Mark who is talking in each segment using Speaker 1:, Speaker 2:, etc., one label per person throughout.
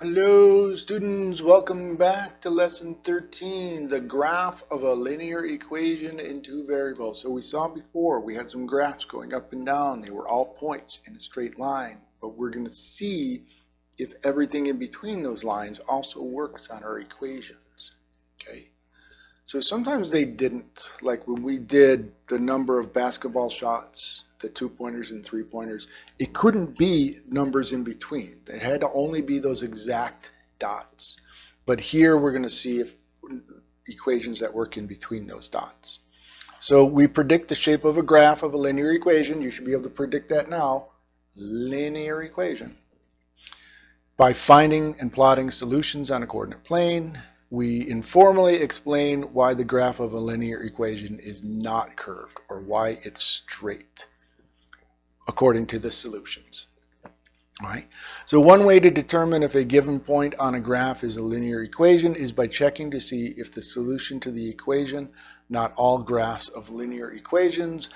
Speaker 1: Hello students, welcome back to lesson 13, the graph of a linear equation in two variables. So we saw before, we had some graphs going up and down. They were all points in a straight line, but we're going to see if everything in between those lines also works on our equations. Okay. So sometimes they didn't, like when we did the number of basketball shots the two pointers and three pointers, it couldn't be numbers in between. It had to only be those exact dots. But here we're going to see if equations that work in between those dots. So we predict the shape of a graph of a linear equation. You should be able to predict that now. Linear equation. By finding and plotting solutions on a coordinate plane, we informally explain why the graph of a linear equation is not curved or why it's straight according to the solutions. All right. So one way to determine if a given point on a graph is a linear equation is by checking to see if the solution to the equation, not all graphs of linear equations,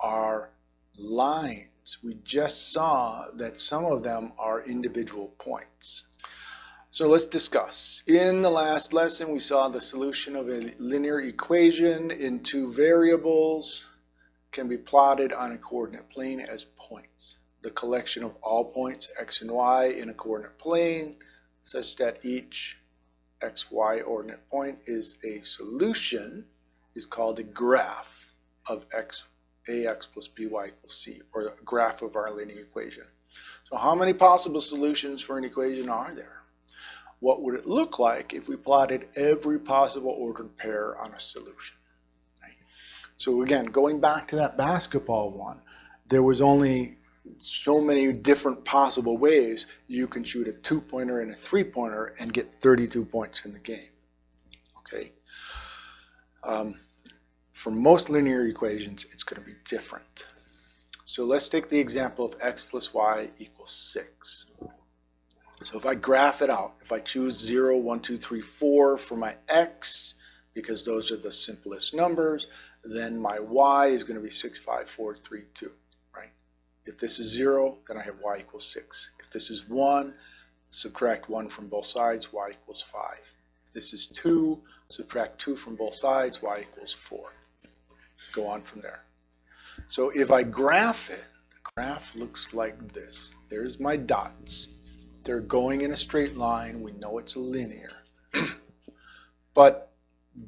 Speaker 1: are lines. We just saw that some of them are individual points. So let's discuss. In the last lesson, we saw the solution of a linear equation in two variables can be plotted on a coordinate plane as points. The collection of all points x and y in a coordinate plane such that each xy ordinate point is a solution is called a graph of x ax plus by equals c or a graph of our linear equation. So how many possible solutions for an equation are there? What would it look like if we plotted every possible ordered pair on a solution? So again, going back to that basketball one, there was only so many different possible ways you can shoot a two-pointer and a three-pointer and get 32 points in the game. Okay. Um, for most linear equations, it's going to be different. So let's take the example of x plus y equals 6. So if I graph it out, if I choose 0, 1, 2, 3, 4 for my x, because those are the simplest numbers, then my y is going to be 6, 5, 4, 3, 2, right? If this is 0, then I have y equals 6. If this is 1, subtract 1 from both sides, y equals 5. If this is 2, subtract 2 from both sides, y equals 4. Go on from there. So if I graph it, the graph looks like this. There's my dots. They're going in a straight line. We know it's linear. but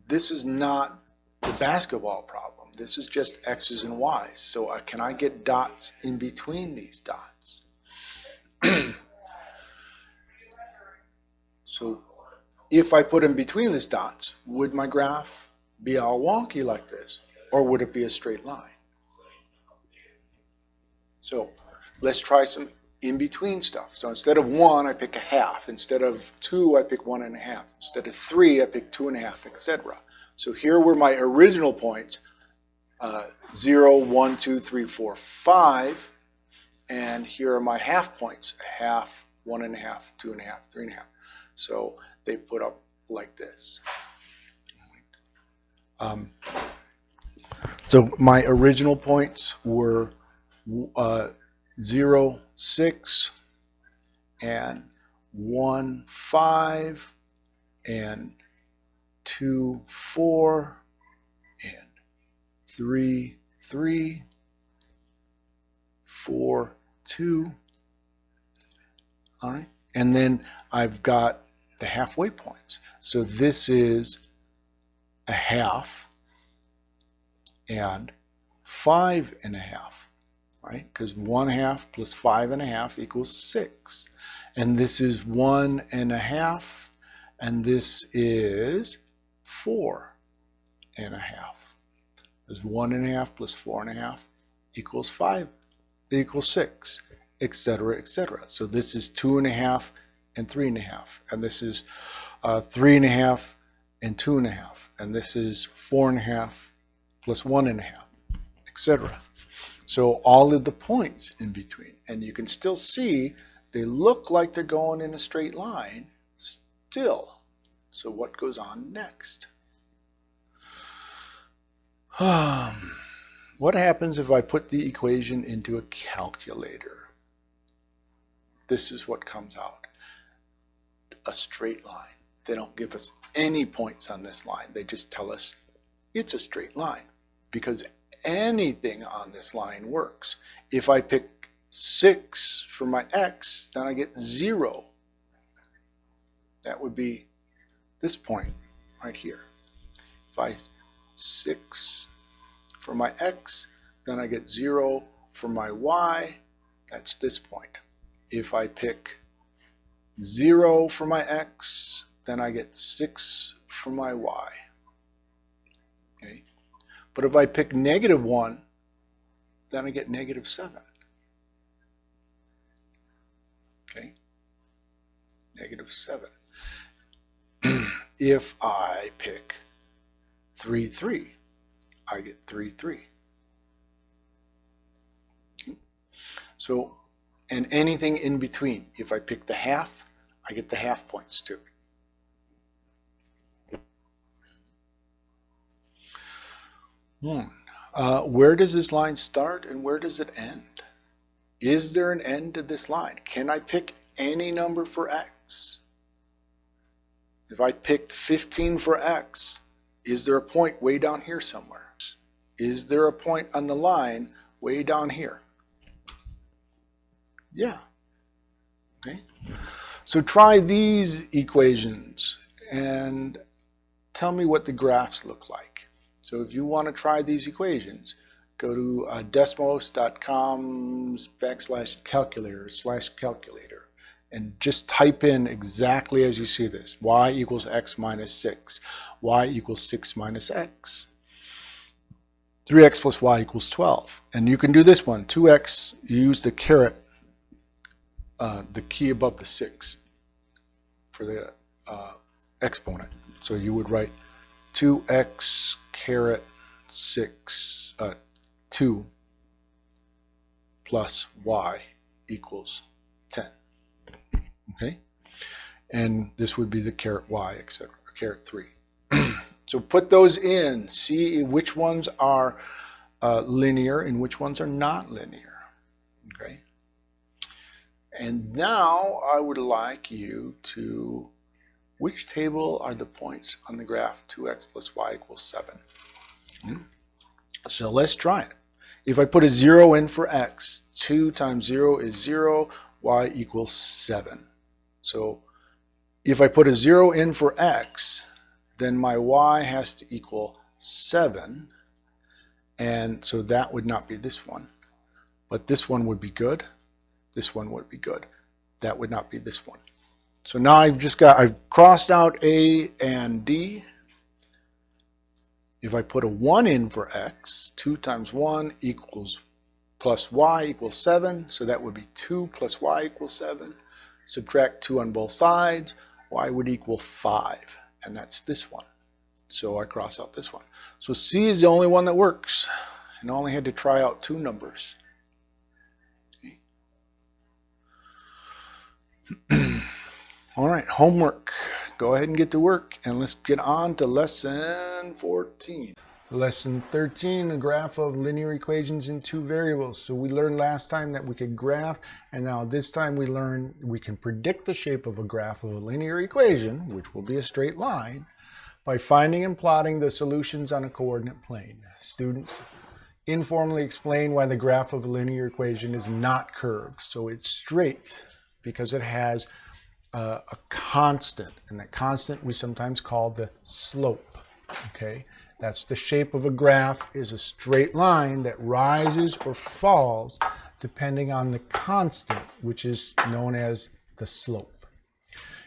Speaker 1: this is not the basketball problem. This is just x's and y's. So uh, can I get dots in between these dots? so if I put in between these dots, would my graph be all wonky like this? Or would it be a straight line? So let's try some in-between stuff. So instead of one, I pick a half. Instead of two, I pick one and a half. Instead of three, I pick two and a half, etc. So here were my original points, uh, 0, 1, 2, 3, 4, 5. And here are my half points, a half, one and a half, two and a half, three and a half. So they put up like this. Um, so my original points were uh, 0, 6, and 1, 5, and two, four, and three, three, four, two. All right. And then I've got the halfway points. So this is a half and five and a half, right? Because one half plus five and a half equals six. And this is one and a half, and this is four and a half. Because one and a half plus four and a half equals five, equals six, etc., etc. So this is two and a half and three and a half. And this is uh, three and a half and two and a half. And this is four and a half plus one and a half, etc. So all of the points in between. And you can still see they look like they're going in a straight line still. So what goes on next? Um, what happens if I put the equation into a calculator? This is what comes out. a straight line. They don't give us any points on this line. They just tell us it's a straight line because anything on this line works. If I pick 6 for my x, then I get 0. That would be this point right here. If I 6 for my x, then I get 0 for my y. That's this point. If I pick 0 for my x, then I get 6 for my y. Okay. But if I pick negative 1, then I get negative 7. Okay. Negative 7. If I pick 3, 3, I get 3, 3. Okay. So, and anything in between. If I pick the half, I get the half points too. Hmm. Uh, where does this line start and where does it end? Is there an end to this line? Can I pick any number for x? If I picked 15 for x, is there a point way down here somewhere? Is there a point on the line way down here? Yeah. Okay. So try these equations and tell me what the graphs look like. So if you want to try these equations, go to uh, desmos.com backslash calculator slash calculator and just type in exactly as you see this. y equals x minus 6. y equals 6 minus x. 3x plus y equals 12. And you can do this one. 2x, you use the caret, uh, the key above the 6 for the uh, exponent. So you would write 2x caret 6, uh, 2 plus y equals 10. Okay? And this would be the caret y, etc., caret 3. so put those in, see which ones are uh, linear and which ones are not linear. Okay? And now I would like you to which table are the points on the graph 2x plus y equals 7? Hmm? So let's try it. If I put a 0 in for x, 2 times 0 is 0, y equals 7. So if I put a 0 in for x, then my y has to equal 7. And so that would not be this one. But this one would be good. This one would be good. That would not be this one. So now I've just got, I've crossed out A and D. If I put a 1 in for x, 2 times 1 equals plus y equals 7. So that would be 2 plus y equals 7. Subtract 2 on both sides. y would equal 5. And that's this one. So I cross out this one. So C is the only one that works. And I only had to try out two numbers. All right, homework. Go ahead and get to work and let's get on to lesson 14. Lesson 13, a graph of linear equations in two variables. So we learned last time that we could graph, and now this time we learn we can predict the shape of a graph of a linear equation, which will be a straight line, by finding and plotting the solutions on a coordinate plane. Students informally explain why the graph of a linear equation is not curved. So it's straight because it has uh, a constant, and that constant we sometimes call the slope, okay? That's the shape of a graph is a straight line that rises or falls depending on the constant, which is known as the slope.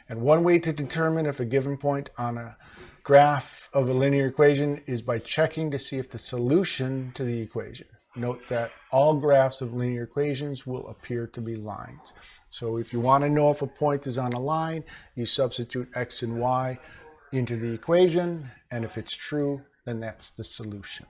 Speaker 1: And one way to determine if a given point on a graph of a linear equation is by checking to see if the solution to the equation. Note that all graphs of linear equations will appear to be lines. So if you want to know if a point is on a line, you substitute x and y into the equation, and if it's true, then that's the solution.